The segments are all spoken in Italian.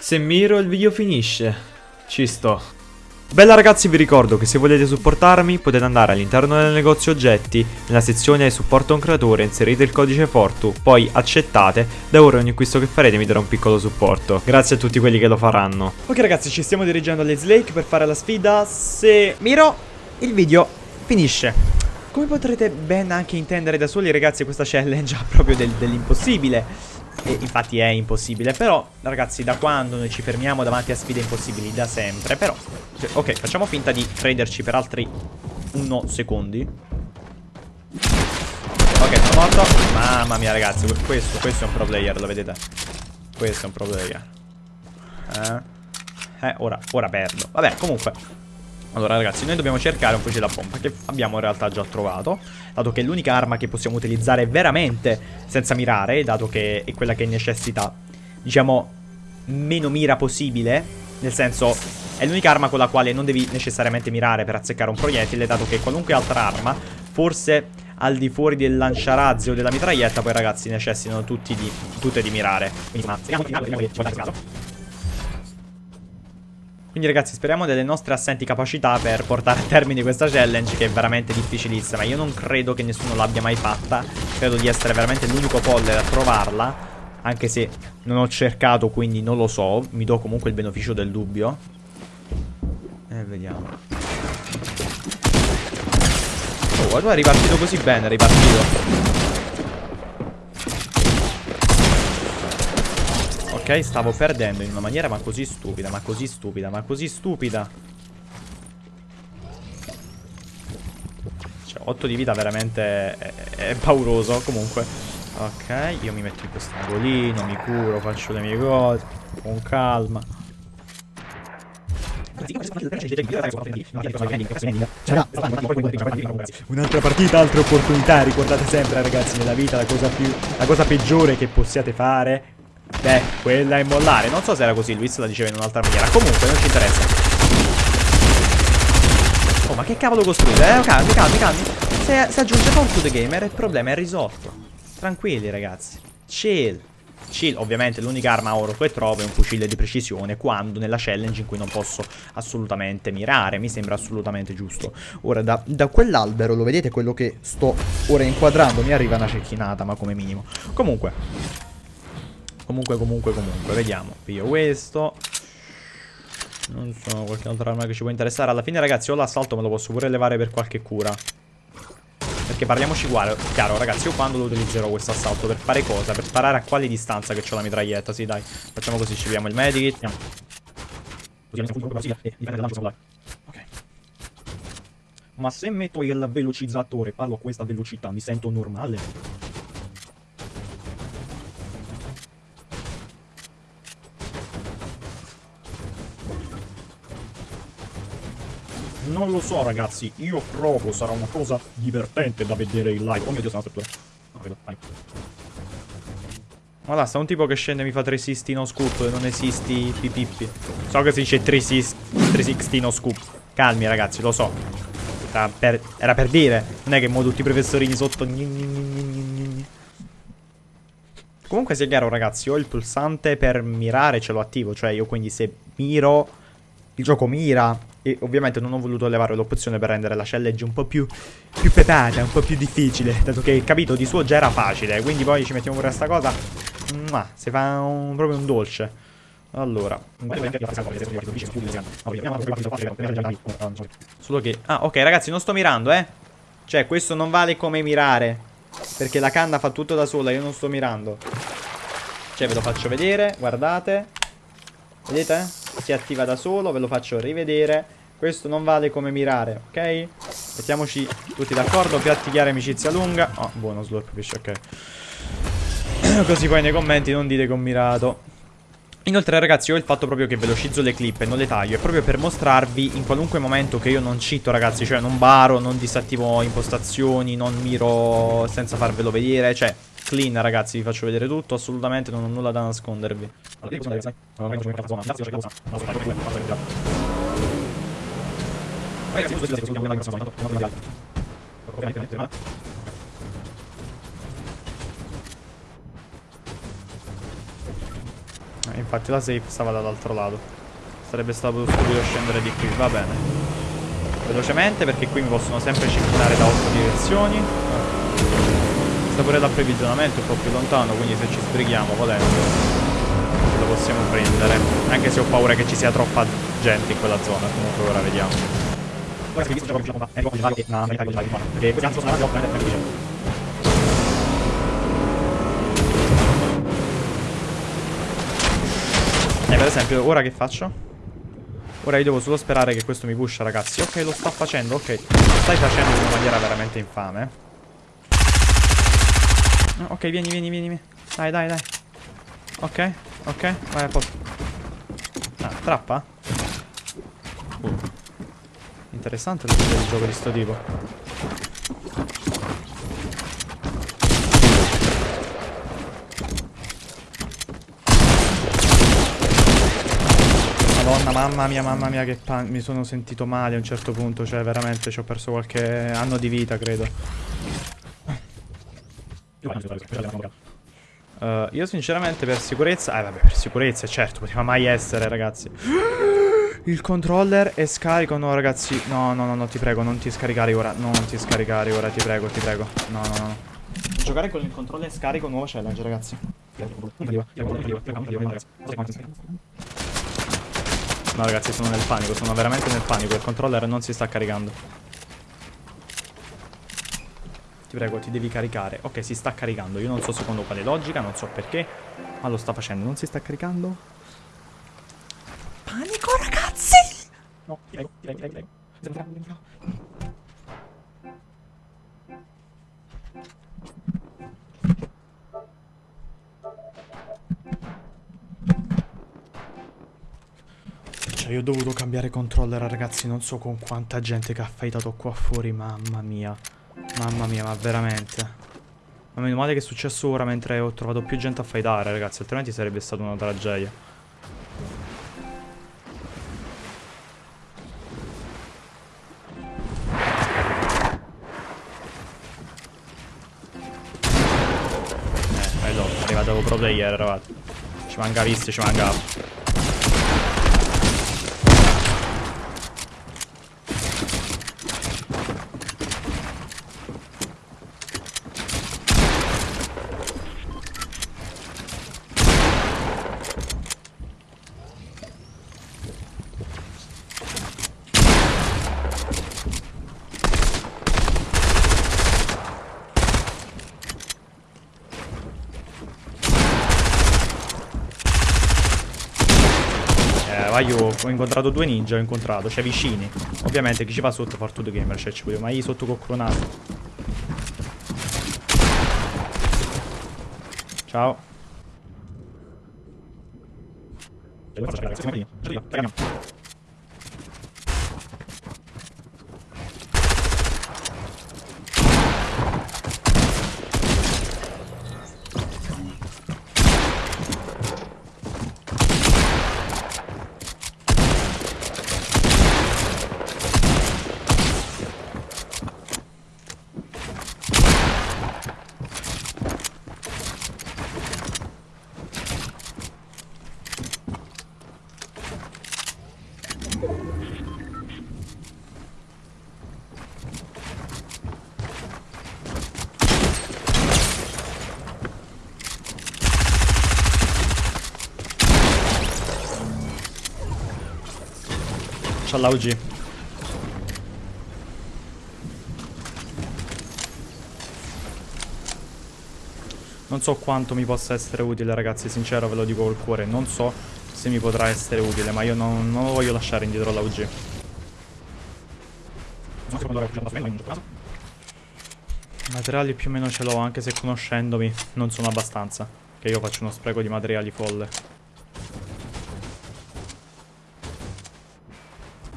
Se miro il video finisce. Ci sto. Bella ragazzi vi ricordo che se volete supportarmi potete andare all'interno del negozio oggetti, nella sezione supporto un creatore, inserite il codice Fortu, poi accettate, da ora ogni acquisto che farete mi darà un piccolo supporto. Grazie a tutti quelli che lo faranno. Ok ragazzi ci stiamo dirigendo alle Slake per fare la sfida, se miro il video finisce. Come potrete ben anche intendere da soli ragazzi questa challenge ha proprio del, dell'impossibile e infatti è impossibile Però ragazzi da quando noi ci fermiamo davanti a sfide impossibili? Da sempre Però ok facciamo finta di prenderci per altri 1 secondi. Ok sono morto. Mamma mia ragazzi questo, questo è un pro player lo vedete? Questo è un pro player. Eh, eh ora, ora perdo. Vabbè comunque allora ragazzi, noi dobbiamo cercare un fucile a pompa che abbiamo in realtà già trovato, dato che è l'unica arma che possiamo utilizzare veramente senza mirare, dato che è quella che necessita, diciamo, meno mira possibile, nel senso è l'unica arma con la quale non devi necessariamente mirare per azzeccare un proiettile, dato che qualunque altra arma, forse al di fuori del lanciarazzi o della mitraglietta, poi ragazzi necessitano tutti di, tutte di mirare. Quindi, ma, quindi ragazzi speriamo delle nostre assenti capacità per portare a termine questa challenge che è veramente difficilissima. Io non credo che nessuno l'abbia mai fatta. Credo di essere veramente l'unico poller a trovarla. Anche se non ho cercato quindi non lo so. Mi do comunque il beneficio del dubbio. E vediamo. Oh, guarda, è ripartito così bene, è ripartito. Ok, stavo perdendo in una maniera ma così stupida, ma così stupida, ma così stupida. Cioè, 8 di vita veramente è, è pauroso, comunque. Ok, io mi metto in questo angolino, mi curo, faccio le mie cose, con calma. Un'altra partita, altre opportunità, ricordate sempre ragazzi nella vita la cosa, più, la cosa peggiore che possiate fare Beh, quella è mollare. Non so se era così, Luis la diceva in un'altra maniera. Comunque, non ci interessa. Oh, ma che cavolo costruite? Eh, calmi, calmi, calmi. Se, se aggiunge Fall to the Gamer, il problema è risolto. Tranquilli, ragazzi. Chill. Chill, ovviamente l'unica arma oro che trovo è un fucile di precisione quando nella challenge in cui non posso assolutamente mirare, mi sembra assolutamente giusto. Ora da, da quell'albero, lo vedete quello che sto ora inquadrando, mi arriva una cecchinata ma come minimo. Comunque, Comunque, comunque, comunque, vediamo. Piglio questo. Non so, qualche altra arma che ci può interessare. Alla fine, ragazzi, ho l'assalto me lo posso pure levare per qualche cura. Perché parliamoci uguale. Chiaro, ragazzi, io quando lo utilizzerò questo assalto? Per fare cosa? Per sparare a quale distanza che ho la mitraglietta? Sì, dai. Facciamo così, ci vediamo il medikit. Andiamo. Ok. Ma se metto il velocizzatore, parlo a questa velocità, mi sento normale? Non lo so ragazzi, io provo, sarà una cosa divertente da vedere in live. Oh mio dio, sono vedo, vai. Ma là, sta un tipo che scende e mi fa 360 no scoop non esisti pipippi. So che si dice 360 no scoop. Calmi ragazzi, lo so. Era per, era per dire. Non è che mo tutti i professorini sotto... Comunque sia chiaro ragazzi, ho il pulsante per mirare, ce l'ho attivo. Cioè io quindi se miro, il gioco mira e ovviamente non ho voluto levare l'opzione per rendere la challenge un po' più, più pepata, un po' più difficile, dato che capito di suo già era facile, quindi poi ci mettiamo pure questa cosa, ma si fa un, proprio un dolce. Allora, solo che... Ah, ok ragazzi, non sto mirando, eh. Cioè, questo non vale come mirare, perché la canna fa tutto da sola, io non sto mirando. Cioè, ve lo faccio vedere, guardate. Vedete? Si attiva da solo, ve lo faccio rivedere. Questo non vale come mirare, ok? Mettiamoci tutti d'accordo, piatti chiari, amicizia lunga. Oh, buono slurp fish, ok. Così poi nei commenti non dite che ho mirato. Inoltre ragazzi ho il fatto proprio che velocizzo le clip e non le taglio È proprio per mostrarvi in qualunque momento che io non cito ragazzi Cioè non baro, non disattivo impostazioni, non miro senza farvelo vedere Cioè clean ragazzi vi faccio vedere tutto Assolutamente non ho nulla da nascondervi infatti la safe stava dall'altro lato. Sarebbe stato stupido scendere di qui, va bene. Velocemente perché qui mi possono sempre circolare da 8 direzioni. Sta pure l'approvvigionamento un po' più lontano, quindi se ci sbrighiamo volendo lo possiamo prendere. Anche se ho paura che ci sia troppa gente in quella zona, comunque ora vediamo. E per esempio, ora che faccio? Ora io devo solo sperare che questo mi pusha, ragazzi. Ok, lo sta facendo, ok. Lo stai facendo in una maniera veramente infame. Ok, vieni, vieni, vieni. Dai, dai, dai. Ok, ok, vai a posto. Ah, trappa? Uh. Interessante il gioco di sto tipo. Madonna, mamma mia, mamma mia, che mi sono sentito male a un certo punto. Cioè, veramente ci ho perso qualche anno di vita, credo. Uh, io sinceramente per sicurezza... Eh vabbè, per sicurezza, certo, poteva mai essere, ragazzi. Il controller è scarico, no ragazzi. No, no, no, no, ti prego, non ti scaricare ora. No, non ti scaricare ora, ti prego, ti prego. No, no, no. Giocare con il controller scarico nuovo challenge, ragazzi. No ragazzi sono nel panico, sono veramente nel panico Il controller non si sta caricando Ti prego, ti devi caricare. Ok, si sta caricando. Io non so secondo quale logica, non so perché Ma lo sta facendo, non si sta caricando? Panico ragazzi! No, ti prego, ti prego, ti prego Cioè io ho dovuto cambiare controller ragazzi. Non so con quanta gente che ha fightato qua fuori Mamma mia Mamma mia ma veramente. Ma meno male che è successo ora mentre ho trovato più gente a fightare ragazzi Altrimenti sarebbe stata una tragedia. Eh, bello, arrivato pro player eravate Ci manca visto, ci manca io ho incontrato due ninja, ho incontrato, cioè vicini. Ovviamente chi ci va sotto fa tutto gamer, cioè ci voglio, ma io sotto coccronato. Ciao. C'ha l'AUG. Non so quanto mi possa essere utile ragazzi, sincero ve lo dico col cuore. Non so se mi potrà essere utile, ma io non, non lo voglio lasciare indietro l'AUG. Materiali più o meno ce l'ho, anche se conoscendomi non sono abbastanza. Che io faccio uno spreco di materiali folle.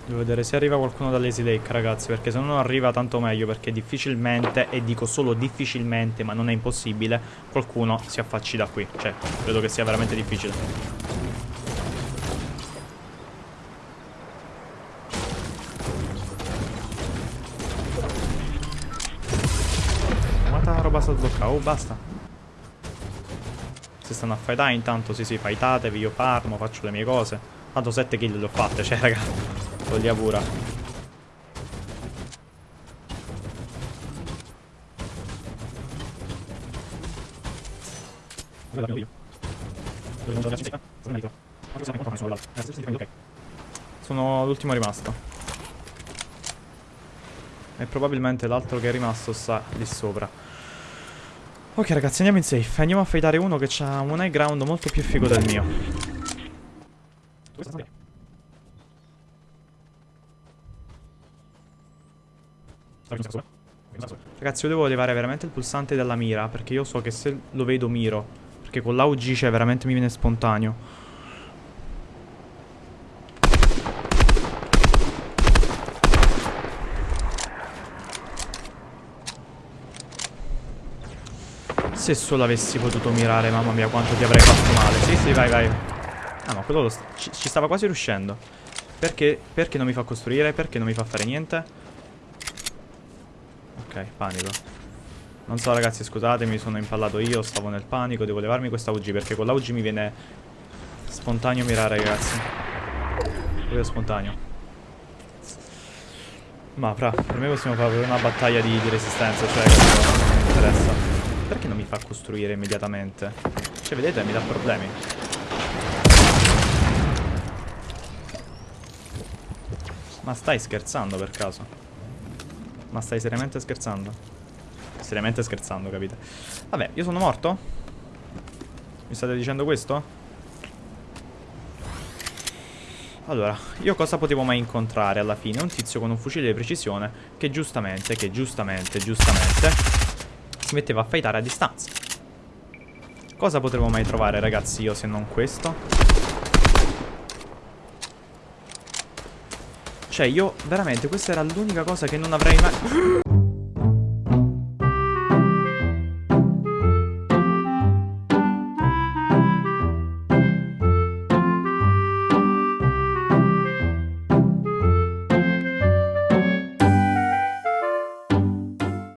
Devo vedere se arriva qualcuno dall'Easy Lake ragazzi Perché se non arriva tanto meglio Perché difficilmente E dico solo difficilmente Ma non è impossibile Qualcuno si affacci da qui. Cioè credo che sia veramente difficile. Quanta roba sta sbloccando Oh basta. Stanno a fightare intanto sì sì fightatevi, io farmo, faccio le mie cose. Tanto 7 kill le ho fatte, cioè raga, toglia pura. Sono l'ultimo rimasto. E probabilmente l'altro che è rimasto sta lì sopra. Ok ragazzi andiamo in safe Andiamo a fightare uno che ha un high ground molto più figo del mio Ragazzi io devo levare veramente il pulsante dalla mira Perché io so che se lo vedo miro Perché con l'AUG c'è veramente mi viene spontaneo Se solo avessi potuto mirare, mamma mia, quanto ti avrei fatto male. Sì, sì, vai, vai. Ah, ma quello ci, ci, stava quasi riuscendo. Perché, perché non mi fa costruire? Perché non mi fa fare niente? Ok, panico. Non so, ragazzi, scusatemi, sono impallato io, stavo nel panico, devo levarmi questa UG, perché con l'AUG mi viene spontaneo mirare, ragazzi. Proprio spontaneo. Ma, fra, per me possiamo fare una battaglia di, di resistenza, cioè, non mi interessa. Perché non mi fa costruire immediatamente? Cioè, vedete, mi dà problemi. Ma stai scherzando per caso? Ma stai seriamente scherzando? Seriamente scherzando, capite? Vabbè, io sono morto? Mi state dicendo questo? Allora, io cosa potevo mai incontrare alla fine? Un tizio con un fucile di precisione che giustamente, che giustamente, giustamente si metteva a fightare a distanza. Cosa potremmo mai trovare, ragazzi, io se non questo? Cioè, io, veramente, questa era l'unica cosa che non avrei mai...